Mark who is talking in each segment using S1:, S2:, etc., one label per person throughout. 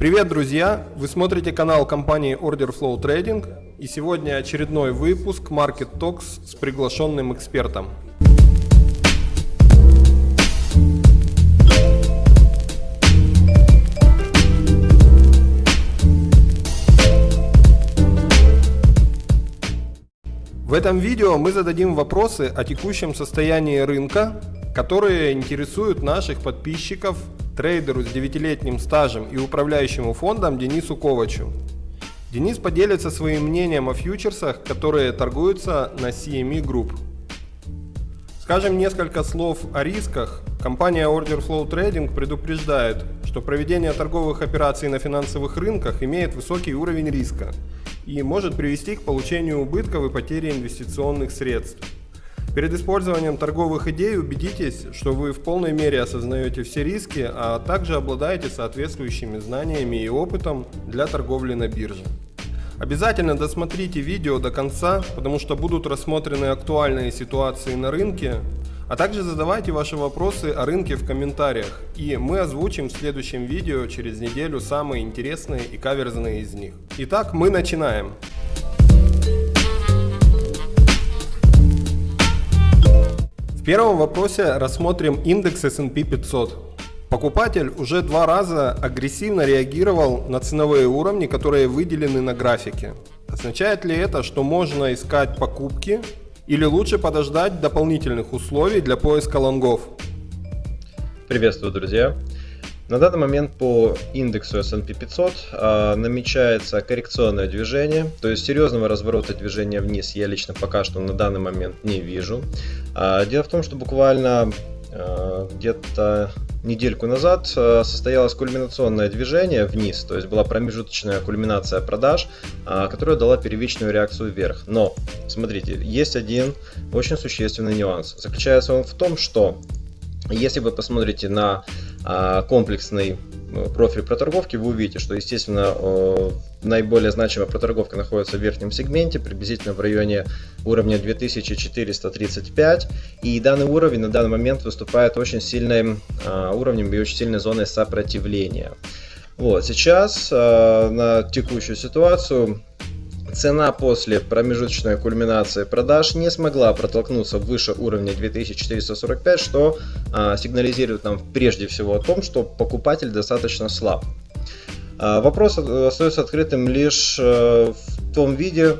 S1: Привет, друзья! Вы смотрите канал компании Order Flow Trading и сегодня очередной выпуск Market Talks с приглашенным экспертом. В этом видео мы зададим вопросы о текущем состоянии рынка, которые интересуют наших подписчиков, трейдеру с 9-летним стажем и управляющему фондом Денису Ковачу. Денис поделится своим мнением о фьючерсах, которые торгуются на CME Group. Скажем несколько слов о рисках. Компания Order Flow Trading предупреждает, что проведение торговых операций на финансовых рынках имеет высокий уровень риска и может привести к получению убытков и потере инвестиционных средств. Перед использованием торговых идей убедитесь, что вы в полной мере осознаете все риски, а также обладаете соответствующими знаниями и опытом для торговли на бирже. Обязательно досмотрите видео до конца, потому что будут рассмотрены актуальные ситуации на рынке, а также задавайте ваши вопросы о рынке в комментариях, и мы озвучим в следующем видео через неделю самые интересные и каверзные из них. Итак, мы начинаем. Первом вопросе рассмотрим индекс S&P 500. Покупатель уже два раза агрессивно реагировал на ценовые уровни, которые выделены на графике. Означает ли это, что можно искать покупки или лучше подождать дополнительных условий для поиска лонгов?
S2: Приветствую, друзья! На данный момент по индексу S&P 500 а, намечается коррекционное движение, то есть серьезного разворота движения вниз я лично пока что на данный момент не вижу. А, дело в том, что буквально а, где-то недельку назад состоялось кульминационное движение вниз, то есть была промежуточная кульминация продаж, которая дала первичную реакцию вверх. Но, смотрите, есть один очень существенный нюанс. Заключается он в том, что если вы посмотрите на комплексный э, профиль проторговки, вы увидите, что, естественно, наиболее значимая проторговка находится в верхнем сегменте, приблизительно в районе уровня 2435. И данный уровень на данный момент выступает очень сильным а, уровнем и очень сильной зоной сопротивления. Вот, сейчас а, на текущую ситуацию Цена после промежуточной кульминации продаж не смогла протолкнуться выше уровня 2445, что а, сигнализирует нам прежде всего о том, что покупатель достаточно слаб. А, вопрос остается открытым лишь а, в том виде,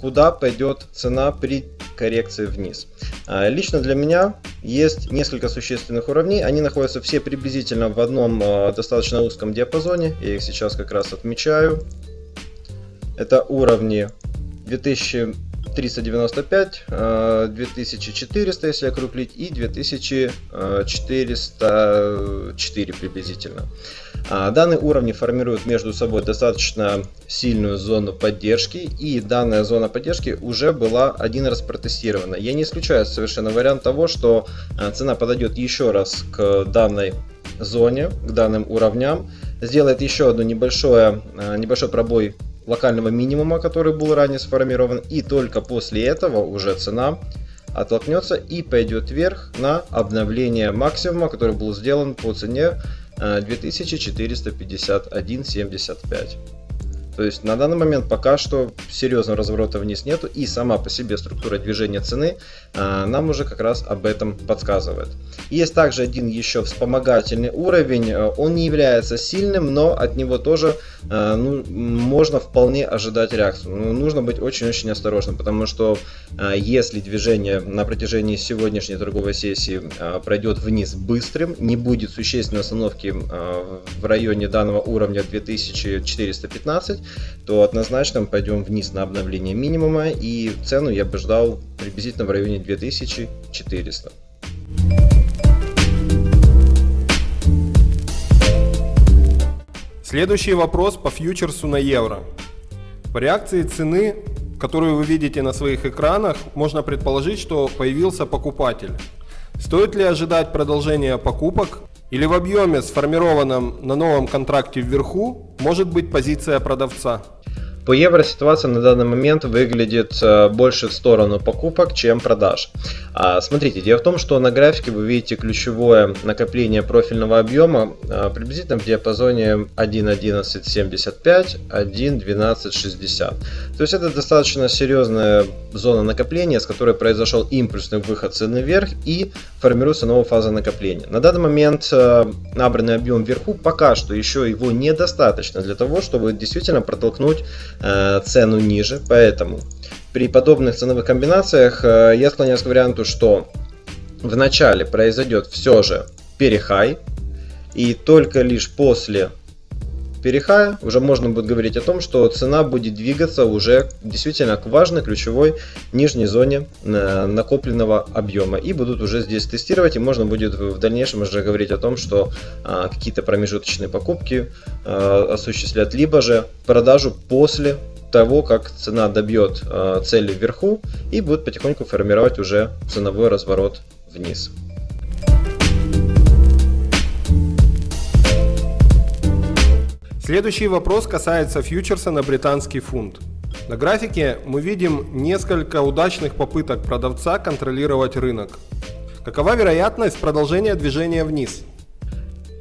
S2: куда пойдет цена при коррекции вниз. А, лично для меня есть несколько существенных уровней, они находятся все приблизительно в одном а, достаточно узком диапазоне, я их сейчас как раз отмечаю. Это уровни 2395, 2400, э, если округлить, и 2404 приблизительно. А, данные уровни формируют между собой достаточно сильную зону поддержки, и данная зона поддержки уже была один раз протестирована. Я не исключаю совершенно вариант того, что э, цена подойдет еще раз к данной зоне, к данным уровням, сделает еще одну небольшой, э, небольшой пробой локального минимума, который был ранее сформирован, и только после этого уже цена оттолкнется и пойдет вверх на обновление максимума, который был сделан по цене 2451.75. То есть на данный момент пока что серьезного разворота вниз нету и сама по себе структура движения цены а, нам уже как раз об этом подсказывает. Есть также один еще вспомогательный уровень, он не является сильным, но от него тоже а, ну, можно вполне ожидать реакцию. Но нужно быть очень-очень осторожным, потому что а, если движение на протяжении сегодняшней торговой сессии а, пройдет вниз быстрым, не будет существенной остановки а, в районе данного уровня 2415, то однозначно пойдем вниз на обновление минимума и цену я бы ждал приблизительно в районе 2400.
S1: Следующий вопрос по фьючерсу на евро. По реакции цены, которую вы видите на своих экранах, можно предположить, что появился покупатель. Стоит ли ожидать продолжения покупок или в объеме, сформированном на новом контракте вверху, может быть позиция продавца?
S2: По евро ситуация на данный момент выглядит э, больше в сторону покупок, чем продаж. А, смотрите, дело в том, что на графике вы видите ключевое накопление профильного объема а, приблизительно в диапазоне 1.1175, 1.1260. То есть это достаточно серьезная зона накопления, с которой произошел импульсный выход цены вверх и формируется новая фаза накопления. На данный момент э, набранный объем вверху пока что еще его недостаточно для того, чтобы действительно протолкнуть цену ниже, поэтому при подобных ценовых комбинациях э, я склоняюсь к варианту, что в начале произойдет все же перехай, и только лишь после перехая уже можно будет говорить о том, что цена будет двигаться уже действительно к важной ключевой нижней зоне э, накопленного объема. И будут уже здесь тестировать, и можно будет в дальнейшем уже говорить о том, что а, какие-то промежуточные покупки а, осуществлять, либо же продажу после того, как цена добьет э, цели вверху и будет потихоньку формировать уже ценовой разворот вниз.
S1: Следующий вопрос касается фьючерса на британский фунт. На графике мы видим несколько удачных попыток продавца контролировать рынок. Какова вероятность продолжения движения вниз?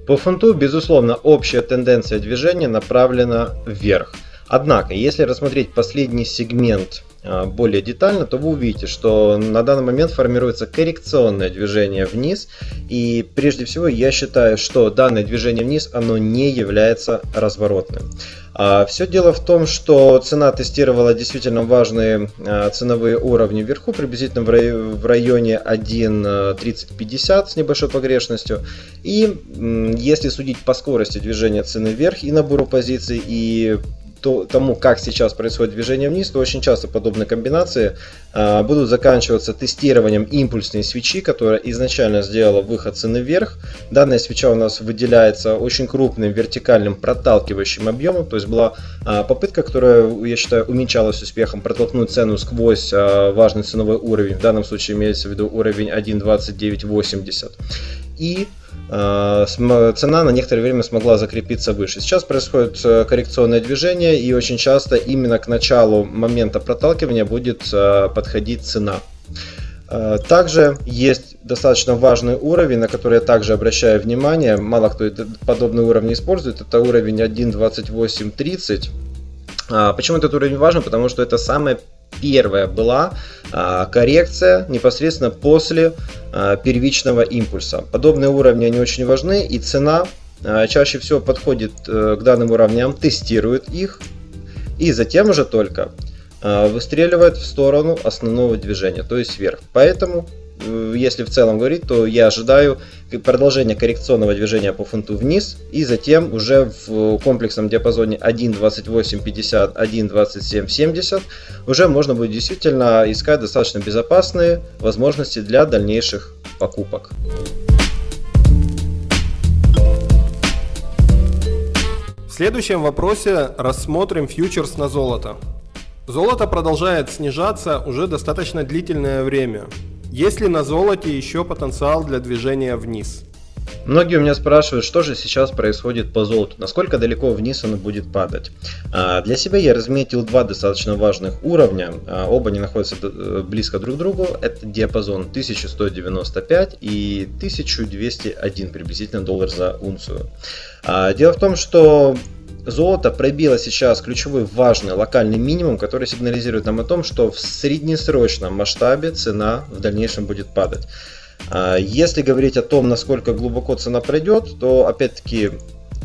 S2: По фунту, безусловно, общая тенденция движения направлена вверх. Однако, если рассмотреть последний сегмент более детально, то вы увидите, что на данный момент формируется коррекционное движение вниз. И прежде всего я считаю, что данное движение вниз, оно не является разворотным. А, Все дело в том, что цена тестировала действительно важные а, ценовые уровни вверху, приблизительно в районе 1.3050 с небольшой погрешностью. И если судить по скорости движения цены вверх и набору позиций, и то, тому, как сейчас происходит движение вниз, то очень часто подобные комбинации а, будут заканчиваться тестированием импульсной свечи, которая изначально сделала выход цены вверх. Данная свеча у нас выделяется очень крупным вертикальным проталкивающим объемом, то есть была а, попытка, которая, я считаю, уменьшалась успехом протолкнуть цену сквозь а, важный ценовой уровень, в данном случае имеется в виду уровень 1.2980. И Э, цена на некоторое время смогла закрепиться выше. Сейчас происходит э, коррекционное движение и очень часто именно к началу момента проталкивания будет э, подходить цена. Также есть достаточно важный уровень, на который я также обращаю внимание. Мало кто подобный уровень использует. Это уровень 1.2830. Почему этот уровень важен? Потому что это самая первая была а, коррекция непосредственно после а, первичного импульса. Подобные уровни они очень важны и цена а, чаще всего подходит э, к данным уровням, тестирует их и затем уже только выстреливает в сторону основного движения, то есть вверх. Поэтому если в целом говорить, то я ожидаю продолжения коррекционного движения по фунту вниз и затем уже в комплексном диапазоне 1.2850, 1.2770 уже можно будет действительно искать достаточно безопасные возможности для дальнейших покупок.
S1: В следующем вопросе рассмотрим фьючерс на золото. Золото продолжает снижаться уже достаточно длительное время. Есть ли на золоте еще потенциал для движения вниз?
S2: Многие у меня спрашивают, что же сейчас происходит по золоту, насколько далеко вниз оно будет падать. А, для себя я разметил два достаточно важных уровня, а, оба они находятся э, близко друг к другу, это диапазон 1195 и 1201 приблизительно доллар за унцию. А, дело в том, что Золото пробило сейчас ключевой важный локальный минимум, который сигнализирует нам о том, что в среднесрочном масштабе цена в дальнейшем будет падать. А, если говорить о том, насколько глубоко цена пройдет, то опять-таки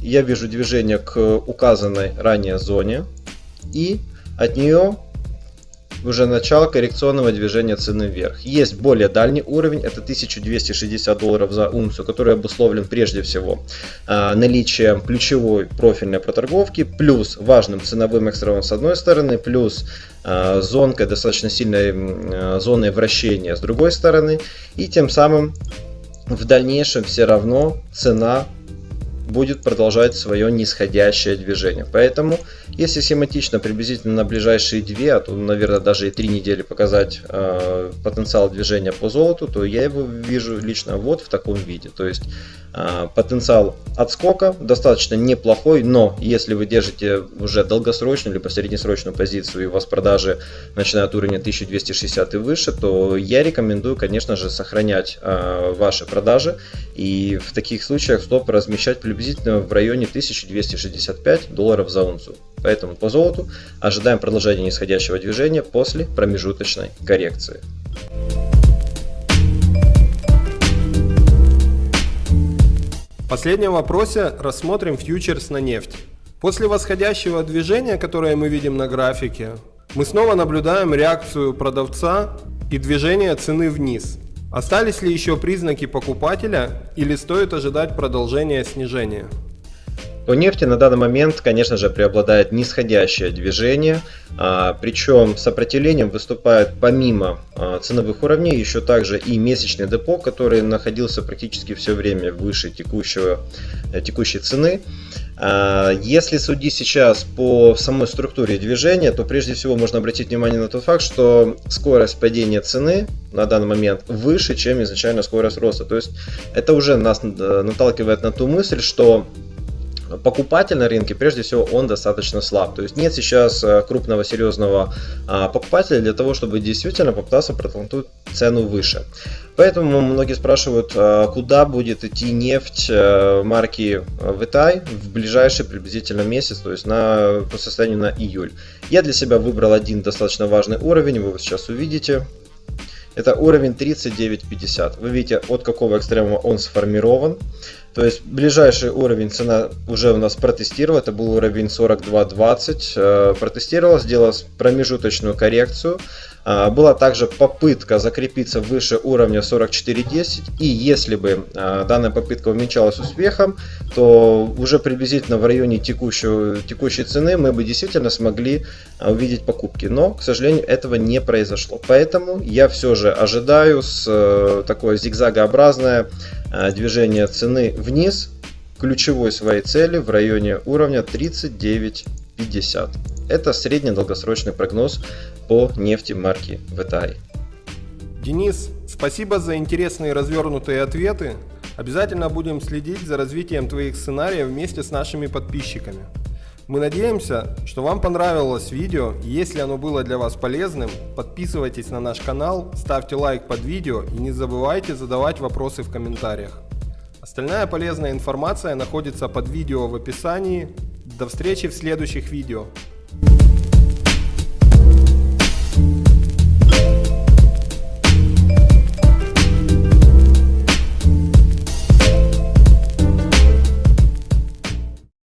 S2: я вижу движение к указанной ранее зоне и от нее уже начало коррекционного движения цены вверх. Есть более дальний уровень, это 1260 долларов за унцию, который обусловлен прежде всего э, наличием ключевой профильной проторговки, плюс важным ценовым экстравом с одной стороны, плюс э, зонкой, достаточно сильной э, зоной вращения с другой стороны, и тем самым в дальнейшем все равно цена будет продолжать свое нисходящее движение. Поэтому, если схематично приблизительно на ближайшие 2, а то, наверное, даже и 3 недели показать э, потенциал движения по золоту, то я его вижу лично вот в таком виде. То есть э, потенциал отскока достаточно неплохой, но если вы держите уже долгосрочную либо среднесрочную позицию и у вас продажи начинают уровня 1260 и выше, то я рекомендую, конечно же, сохранять э, ваши продажи и в таких случаях стоп размещать приблизительно в районе 1265 долларов за унцию. Поэтому по золоту ожидаем продолжения нисходящего движения после промежуточной коррекции.
S1: В последнем вопросе рассмотрим фьючерс на нефть. После восходящего движения, которое мы видим на графике, мы снова наблюдаем реакцию продавца и движение цены вниз. Остались ли еще признаки покупателя или стоит ожидать продолжения снижения?
S2: По нефти на данный момент, конечно же, преобладает нисходящее движение, а, причем сопротивлением выступает помимо а, ценовых уровней еще также и месячный депо, который находился практически все время выше текущего, э, текущей цены. А, если судить сейчас по самой структуре движения, то прежде всего можно обратить внимание на тот факт, что скорость падения цены на данный момент выше, чем изначально скорость роста. То есть это уже нас э, наталкивает на ту мысль, что покупатель на рынке, прежде всего, он достаточно слаб. То есть нет сейчас э, крупного серьезного а, покупателя для того, чтобы действительно попытаться протолкнуть цену выше. Поэтому многие спрашивают, а, куда будет идти нефть э, марки Vitai в ближайший приблизительно месяц, то есть на, по состоянию на июль. Я для себя выбрал один достаточно важный уровень, вы его сейчас увидите. Это уровень 39.50. Вы видите, от какого экстремума он сформирован. То есть ближайший уровень цена уже у нас протестировал, это был уровень 42.20, э, протестировал, сделал промежуточную коррекцию. А, была также попытка закрепиться выше уровня 44.10 и если бы а, данная попытка увенчалась успехом, то уже приблизительно в районе текущего, текущей цены мы бы действительно смогли а, увидеть покупки. Но, к сожалению, этого не произошло. Поэтому я все же ожидаю с э, такое зигзагообразное движение цены вниз ключевой своей цели в районе уровня 39.50. Это средний долгосрочный прогноз по нефти марки VTI.
S1: Денис, спасибо за интересные развернутые ответы. Обязательно будем следить за развитием твоих сценариев вместе с нашими подписчиками. Мы надеемся, что вам понравилось видео. Если оно было для вас полезным, подписывайтесь на наш канал, ставьте лайк под видео и не забывайте задавать вопросы в комментариях. Остальная полезная информация находится под видео в описании. До встречи в следующих видео. thank you